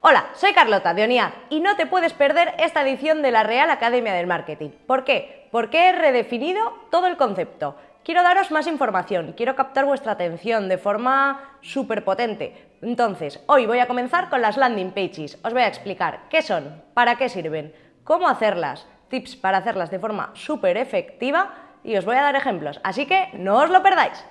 Hola, soy Carlota de ONIAD y no te puedes perder esta edición de la Real Academia del Marketing. ¿Por qué? Porque he redefinido todo el concepto. Quiero daros más información, quiero captar vuestra atención de forma súper potente. Entonces, hoy voy a comenzar con las landing pages. Os voy a explicar qué son, para qué sirven, cómo hacerlas, tips para hacerlas de forma súper efectiva y os voy a dar ejemplos, así que no os lo perdáis.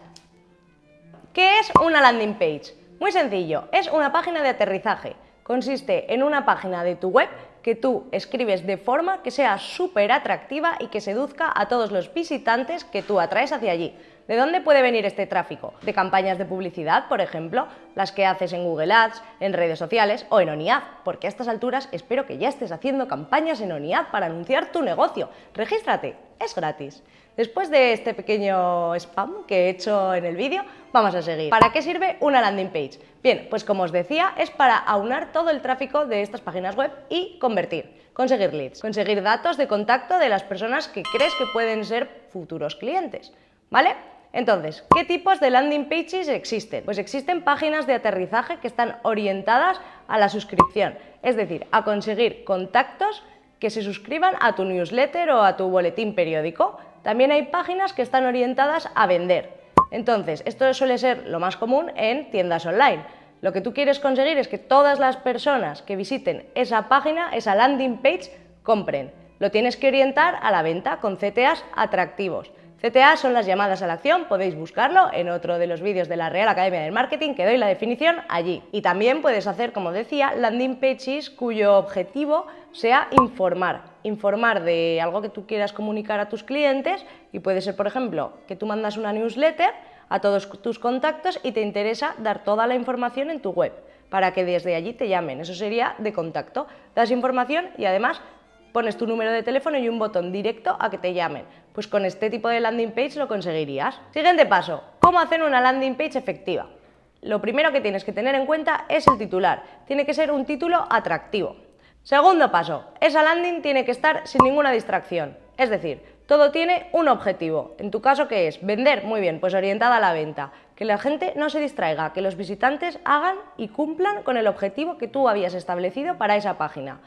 ¿Qué es una landing page? Muy sencillo, es una página de aterrizaje consiste en una página de tu web que tú escribes de forma que sea súper atractiva y que seduzca a todos los visitantes que tú atraes hacia allí. ¿De dónde puede venir este tráfico? De campañas de publicidad, por ejemplo, las que haces en Google Ads, en redes sociales o en ONIAD, porque a estas alturas espero que ya estés haciendo campañas en ONIAD para anunciar tu negocio. Regístrate, es gratis. Después de este pequeño spam que he hecho en el vídeo, vamos a seguir. ¿Para qué sirve una landing page? Bien, pues como os decía, es para aunar todo el tráfico de estas páginas web y convertir, conseguir leads, conseguir datos de contacto de las personas que crees que pueden ser futuros clientes, ¿vale? Entonces, ¿qué tipos de landing pages existen? Pues existen páginas de aterrizaje que están orientadas a la suscripción, es decir, a conseguir contactos que se suscriban a tu newsletter o a tu boletín periódico. También hay páginas que están orientadas a vender. Entonces, esto suele ser lo más común en tiendas online. Lo que tú quieres conseguir es que todas las personas que visiten esa página, esa landing page, compren. Lo tienes que orientar a la venta con CTAs atractivos. CTA son las llamadas a la acción, podéis buscarlo en otro de los vídeos de la Real Academia del Marketing que doy la definición allí. Y también puedes hacer, como decía, landing pages cuyo objetivo sea informar. Informar de algo que tú quieras comunicar a tus clientes y puede ser, por ejemplo, que tú mandas una newsletter a todos tus contactos y te interesa dar toda la información en tu web para que desde allí te llamen. Eso sería de contacto. Das información y además pones tu número de teléfono y un botón directo a que te llamen. Pues con este tipo de landing page lo conseguirías. Siguiente paso, ¿cómo hacer una landing page efectiva? Lo primero que tienes que tener en cuenta es el titular. Tiene que ser un título atractivo. Segundo paso, esa landing tiene que estar sin ninguna distracción. Es decir, todo tiene un objetivo. En tu caso, ¿qué es? Vender, muy bien, pues orientada a la venta. Que la gente no se distraiga, que los visitantes hagan y cumplan con el objetivo que tú habías establecido para esa página.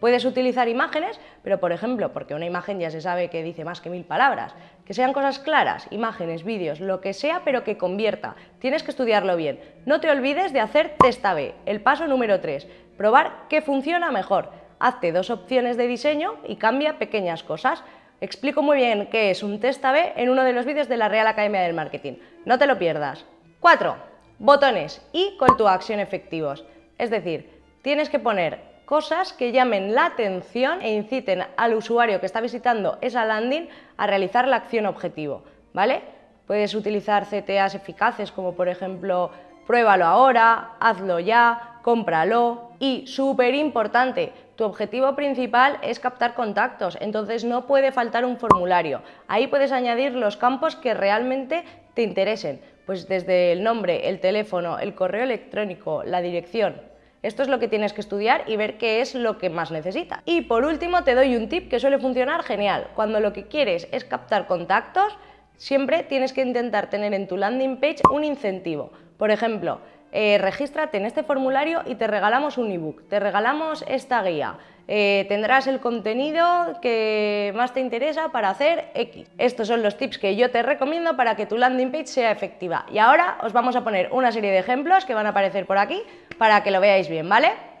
Puedes utilizar imágenes, pero por ejemplo, porque una imagen ya se sabe que dice más que mil palabras, que sean cosas claras, imágenes, vídeos, lo que sea, pero que convierta. Tienes que estudiarlo bien. No te olvides de hacer test A-B, el paso número 3, probar qué funciona mejor. Hazte dos opciones de diseño y cambia pequeñas cosas. Explico muy bien qué es un test A-B en uno de los vídeos de la Real Academia del Marketing. No te lo pierdas. 4. Botones y call to action efectivos. Es decir, tienes que poner cosas que llamen la atención e inciten al usuario que está visitando esa landing a realizar la acción objetivo, ¿vale? Puedes utilizar CTAs eficaces como por ejemplo pruébalo ahora, hazlo ya, cómpralo y súper importante, tu objetivo principal es captar contactos, entonces no puede faltar un formulario. Ahí puedes añadir los campos que realmente te interesen, pues desde el nombre, el teléfono, el correo electrónico, la dirección, esto es lo que tienes que estudiar y ver qué es lo que más necesitas. Y por último te doy un tip que suele funcionar genial. Cuando lo que quieres es captar contactos, siempre tienes que intentar tener en tu landing page un incentivo. Por ejemplo, eh, regístrate en este formulario y te regalamos un ebook, te regalamos esta guía, eh, tendrás el contenido que más te interesa para hacer X. Estos son los tips que yo te recomiendo para que tu landing page sea efectiva. Y ahora os vamos a poner una serie de ejemplos que van a aparecer por aquí para que lo veáis bien, ¿vale?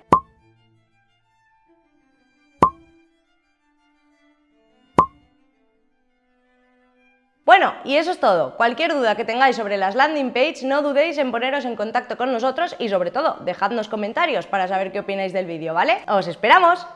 Bueno, y eso es todo. Cualquier duda que tengáis sobre las landing page, no dudéis en poneros en contacto con nosotros y sobre todo, dejadnos comentarios para saber qué opináis del vídeo, ¿vale? ¡Os esperamos!